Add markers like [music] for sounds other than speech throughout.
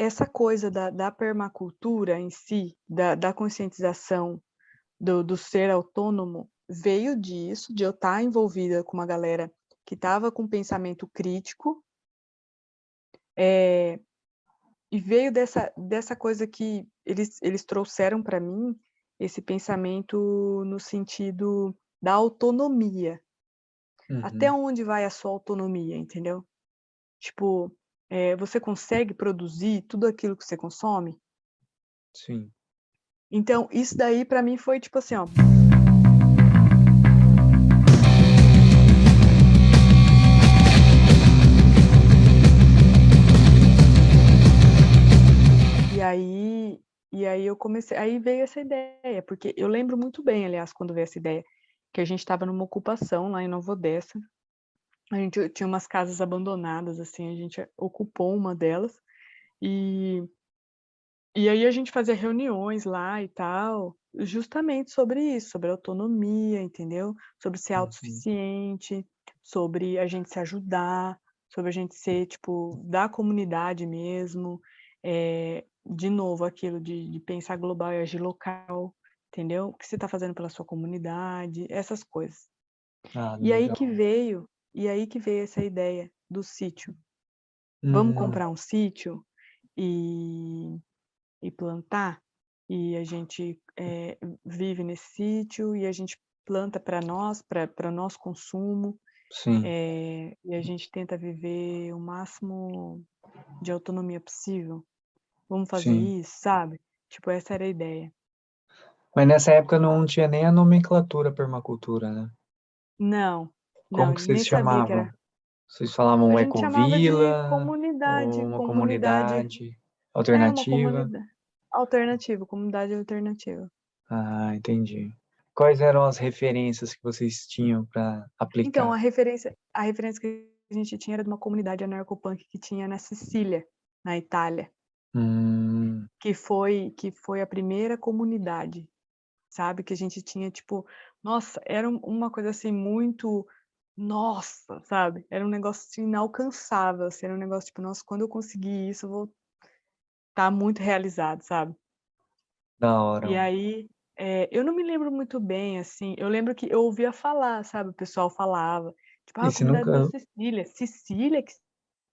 essa coisa da da permacultura em si, da da conscientização do do ser autônomo, veio disso, de eu estar envolvida com uma galera que estava com pensamento crítico eh, e veio dessa dessa coisa que eles eles trouxeram para mim, esse pensamento no sentido da autonomia. Até Uhum. onde vai a sua autonomia, entendeu? Tipo, eh, você consegue produzir tudo aquilo que você consome? Sim. Então, isso daí para mim foi tipo assim, ó E aí e aí eu comecei aí veio essa ideia, porque eu lembro muito bem, aliás, quando veio essa ideia, que a gente estava numa ocupação lá em Nova Odessa, a gente tinha umas casas abandonadas, assim, a gente ocupou uma delas, e e aí a gente fazia reuniões lá e tal, justamente sobre isso, sobre autonomia, entendeu? Sobre ser Uhum. autossuficiente, sobre a gente se ajudar, sobre a gente ser, tipo, da comunidade mesmo, eh, de novo aquilo de de pensar global e agir local, entendeu? O que você está fazendo pela sua comunidade, essas coisas. Ah, E aí que legal. veio e aí que veio essa ideia do sítio. Vamos Hum. comprar um sítio e e plantar? E a gente, eh, vive nesse sítio e a gente planta para nós, para nosso consumo, Sim. eh, e a gente tenta viver o máximo de autonomia possível. Vamos fazer Sim. isso, sabe? Tipo, essa era a ideia. Mas nessa época não tinha nem a nomenclatura permacultura, né? Não, não, Como que vocês que chamavam? era Vocês A falavam de ecovila comunidade, uma comunidade comunidade é, alternativa? comunida alternativa, comunidade alternativa. Ah, entendi. Quais eram as referências que vocês tinham pra Então, aplicar? a referência a referência que a gente tinha era de uma comunidade anarcopunk que tinha na Sicília, na Itália. Hum. Que foi que foi a primeira comunidade, sabe, que a gente tinha, tipo, nossa, era um uma coisa, assim, muito nossa, sabe, era um negócio, assim, inalcançável, assim, era um negócio, tipo: "Nossa, quando eu conseguir isso, eu vou estar muito realizado", sabe? Da hora, E aí, eh, eu não me lembro muito bem, assim, eu lembro que eu ouvia falar, sabe, o pessoal falava, tipo: "Ah, a comunidade da nunca Sicília", Sicília que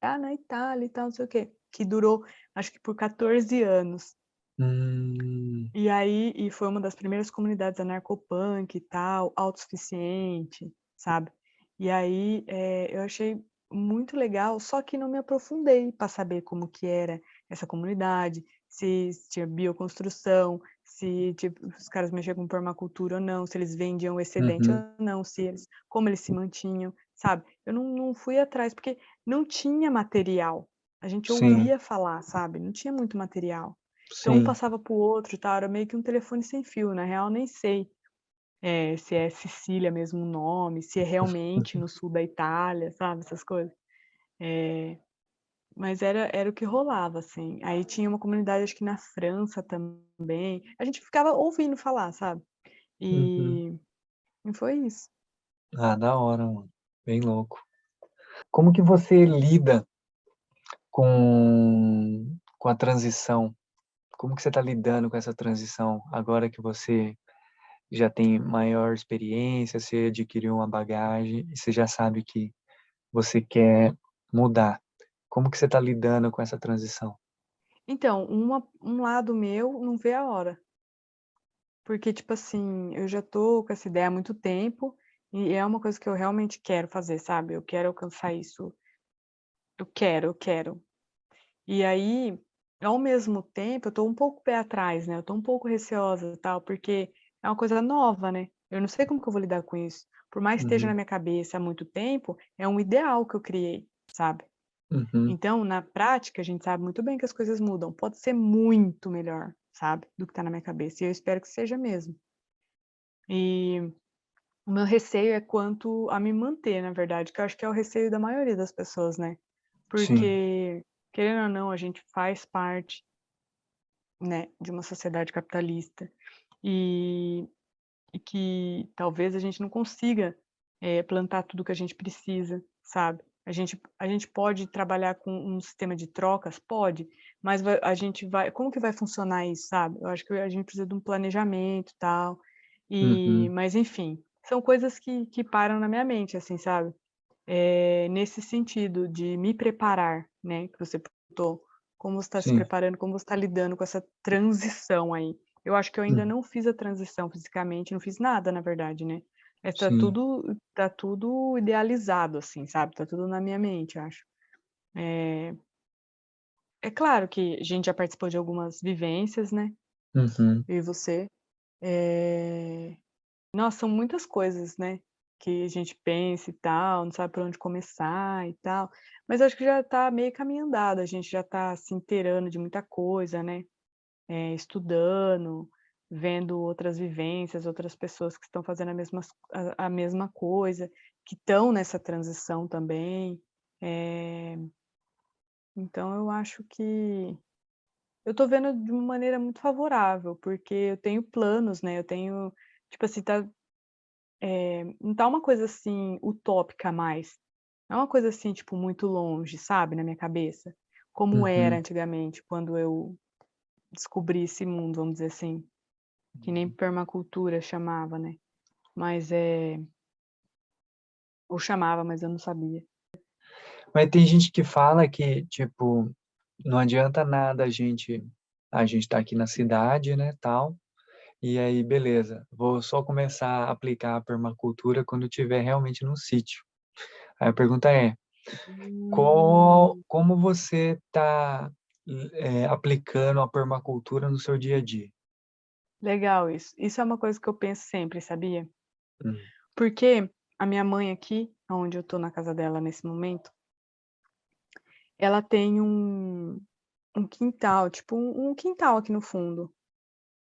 tá na Itália e tal, não sei o quê, que durou acho que por 14 anos. Hum. E aí e foi uma das primeiras comunidades anarcopunk e tal, autossuficiente, sabe. E aí, eh, eu achei muito legal, só que não me aprofundei pra saber como que era essa comunidade, se tinha bioconstrução, se, tipo, os caras mexiam com permacultura ou não, se eles vendiam o excedente ou Uhum. não, se eles como eles se mantinham, sabe. Eu não não fui atrás, porque não tinha material, a gente Sim. ouvia falar, sabe, não tinha muito material. Então um passava para o outro tal, era meio que um telefone sem fio, na real nem sei, eh, se é Sicília mesmo o nome, se é realmente no sul da Itália, sabe, essas coisas. Eh, mas era era o que rolava, assim. Aí tinha uma comunidade acho que na França também, a gente ficava ouvindo falar, sabe. Uhum. E e foi isso. Ah, da hora, mano, bem louco. Como que você lida com com a transição? Como que você tá lidando com essa transição, agora que você já tem maior experiência, você adquiriu uma bagagem e você já sabe que você quer mudar. Como que você tá lidando com essa transição? Então, uma um lado meu não vê a hora. Porque, tipo assim, eu já tô com essa ideia há muito tempo, e é uma coisa que eu realmente quero fazer, sabe, eu quero alcançar isso. Eu quero, eu quero. E aí, ao mesmo tempo, eu tô um pouco pé atrás, né, eu tô um pouco receosa e tal, porque é uma coisa nova, né, eu não sei como que eu vou lidar com isso. Por mais que esteja na Uhum. minha cabeça há muito tempo, é um ideal que eu criei, sabe. Uhum. Então, na prática, a gente sabe muito bem que as coisas mudam, pode ser muito melhor, sabe, do que tá na minha cabeça, e eu espero que seja mesmo. E, o meu receio é quanto a me manter, na verdade, que eu acho que é o receio da maioria das pessoas, né. Sim. Porque, querendo ou não, a gente faz parte né, de uma sociedade capitalista, e e que talvez a gente não consiga, eh, plantar tudo que a gente precisa, sabe. A gente a gente pode trabalhar com um sistema de trocas? Pode, mas vai a gente vai como que vai funcionar isso, sabe? Eu acho que a gente precisa de um planejamento, tal, e Uhum. mas enfim, são coisas que que param na minha mente, assim, sabe? Eh, nesse sentido de me preparar, né, que você perguntou, como você tá se preparando, como você tá lidando com essa transição aí. Eu acho que eu ainda Hum. não fiz a transição fisicamente, não fiz nada na verdade, né, mas tá Sim. tudo tá tudo idealizado, assim, sabe, tá tudo na minha mente, acho. Eh é claro que a gente já participou de algumas vivências, né, Uhum. eu e você. Eh, nossa, são muitas coisas, né, que a gente pensa e tal, não sabe por onde começar e tal, mas acho que já tá meio caminho andado, a gente já tá se inteirando de muita coisa, né, eh, estudando, vendo outras vivências, outras pessoas que estão fazendo a mesmas a a mesma coisa, que estão nessa transição também, eh então eu acho que eu tô vendo de uma maneira muito favorável, porque eu tenho planos, né, eu tenho tipo assim, tá eh, não tá uma coisa, assim, utópica mais, não é uma coisa, assim, tipo, muito longe, sabe, na minha cabeça, como era Uhum. antigamente, quando eu descobri esse mundo, vamos dizer assim, que nem Uhum. permacultura chamava, né, mas, eh ou chamava, mas eu não sabia. Mas tem gente que fala que, tipo, não adianta nada a gente a gente tá aqui na cidade, né, tal, e aí beleza, vou só começar a aplicar a permacultura quando estiver realmente no sítio. Aí a pergunta é: qual Hum. como você tá, eh, aplicando a permacultura no seu dia a dia? Legal isso, isso é uma coisa que eu penso sempre, sabia? Hum. Porque a minha mãe aqui, aonde eu tô na casa dela nesse momento ela tem um um quintal, tipo um um quintal aqui no fundo,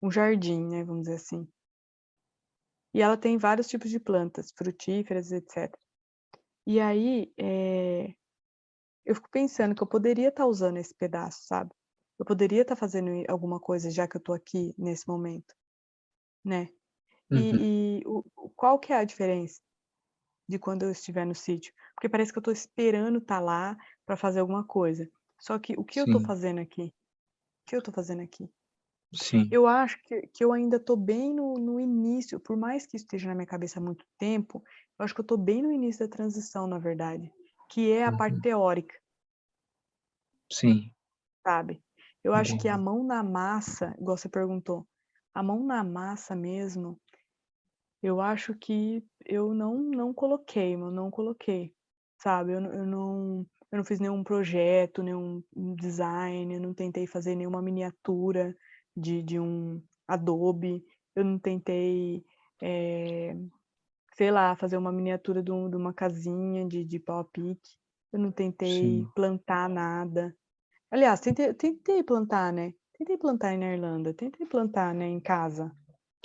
um jardim, né, vamos dizer assim. E ela tem vários tipos de plantas, frutíferas, etcétera. E aí, eh, eu fico pensando que eu poderia estar usando esse pedaço, sabe? Eu poderia estar fazendo e alguma coisa já que eu tô aqui nesse momento, né? Uhum. E e o qual que é a diferença de quando eu estiver no sítio? Porque parece que eu tô esperando estar lá pra fazer alguma coisa, só que o que eu tô Sim. fazendo aqui? O que eu tô fazendo aqui? Sim. Eu acho que que eu ainda tô bem no no início, por mais que isso esteja na minha cabeça há muito tempo, eu acho que eu tô bem no início da transição, na verdade, que é a parte Uhum. teórica. Sim. Sabe? Eu acho que a mão na massa, igual você perguntou, a mão na massa mesmo eu acho que eu não não coloquei, eu não coloquei, sabe? Eu não eu não eu não fiz nenhum projeto, nenhum um design, eu não tentei fazer nenhuma miniatura de de um Adobe, eu não tentei, eh, sei lá, fazer uma miniatura de um de uma casinha de de pau a pique, eu não tentei Sim. plantar nada. Aliás, tentei tentei plantar, né, tentei plantar na Irlanda, tentei plantar, né, em casa.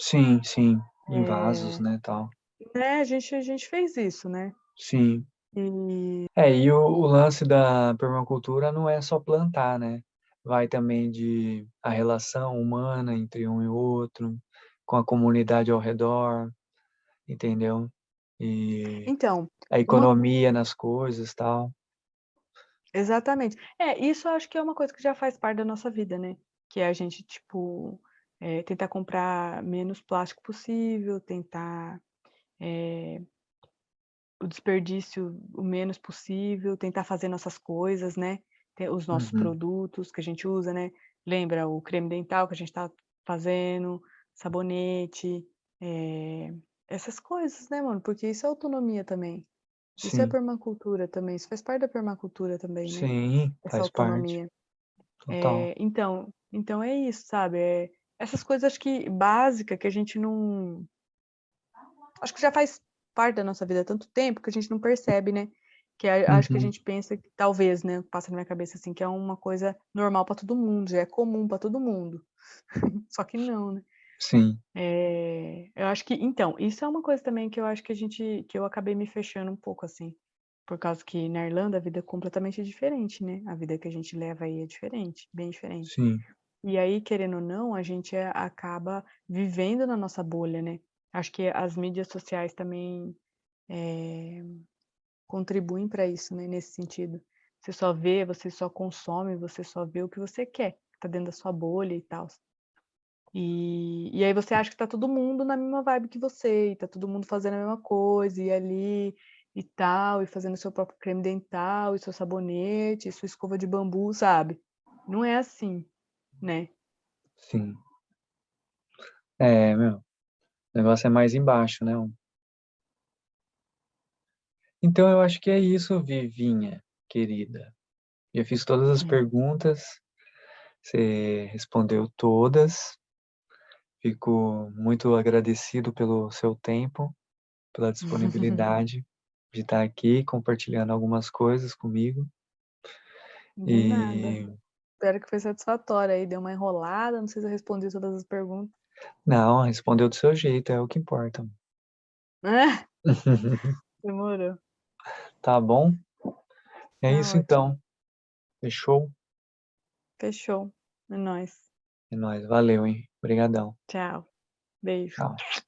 Sim, sim, em vasos, Eh, né, tal. né, a gente a gente fez isso, né. Sim. E É, e o o lance da permacultura não é só plantar, né, vai também de a relação humana entre um e outro, com a comunidade ao redor, entendeu? E Então, a uma economia nas coisas, tal. Exatamente. É, isso eu acho que é uma coisa que já faz parte da nossa vida, né, que é a gente, tipo, eh, tentar comprar menos plástico possível, tentar, eh o desperdício o menos possível, tentar fazer nossas coisas, né, ter os nossos Uhum. produtos que a gente usa, né, lembra o creme dental que a gente tá fazendo, sabonete, eh, essas coisas, né, mano, porque isso é autonomia também. Isso é Sim. permacultura também, isso faz parte da permacultura também, né, Sim, essa faz parte. autonomia. Total. Eh, então então é isso, sabe, eh, essas coisas acho que básica que a gente não acho que já faz parte da nossa vida há tanto tempo que a gente não percebe, né, que a acho que a Uhum. gente pensa que talvez, né, passa na minha cabeça, assim, que é uma coisa normal pra todo mundo, já é comum pra todo mundo. [laughs] Só que não, né. Sim. Eh, eu acho que então, isso é uma coisa também que eu acho que a gente que eu acabei me fechando um pouco, assim, por causa que na Irlanda a vida é completamente diferente, né, a vida que a gente leva aí é diferente, bem diferente. Sim. E aí, querendo ou não, a gente acaba vivendo na nossa bolha, né. Acho que as mídias sociais também, eh, contribuem para isso, né, nesse sentido. Você só vê, você só consome, você só vê o que você quer, que tá dentro da sua bolha e tal. E e aí você acha que tá todo mundo na mesma vibe que você, e tá todo mundo fazendo a mesma coisa, e ali, e tal, e fazendo seu próprio creme dental, e seu sabonete, e sua escova de bambu, sabe. Não é assim, né. Sim. É, meu, o negócio é mais embaixo, né, Então eu acho que é isso, Vivinha, querida. Eu fiz todas as Hum. perguntas, você respondeu todas. Fico muito agradecido pelo seu tempo, pela [laughs] disponibilidade de estar aqui compartilhando algumas coisas comigo. De nada. E Espero que foi satisfatório aí, deu uma enrolada, não sei se eu respondi todas as perguntas. Não, respondeu do seu jeito, é o que importa. [laughs] [laughs] Demorou. Tá bom? É Tá isso ótimo. então. Fechou? Fechou. É nóis. É nóis, valeu, hein. Obrigadão. Tchau. Beijo. Tchau.